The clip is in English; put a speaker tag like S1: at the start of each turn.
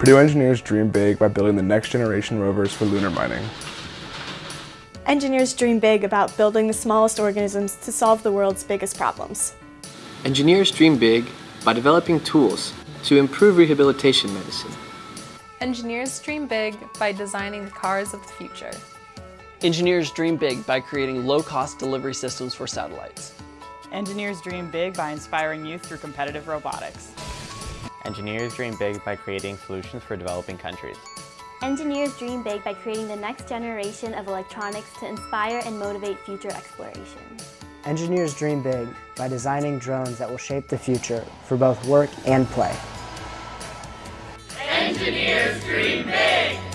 S1: Purdue engineers dream big by building the next generation rovers for lunar mining.
S2: Engineers dream big about building the smallest organisms to solve the world's biggest problems.
S3: Engineers dream big by developing tools to improve rehabilitation medicine.
S4: Engineers dream big by designing the cars of the future.
S5: Engineers dream big by creating low-cost delivery systems for satellites.
S6: Engineers dream big by inspiring youth through competitive robotics.
S7: Engineers dream big by creating solutions for developing countries.
S8: Engineers dream big by creating the next generation of electronics to inspire and motivate future exploration.
S9: Engineers dream big by designing drones that will shape the future for both work and play.
S10: Engineers dream big!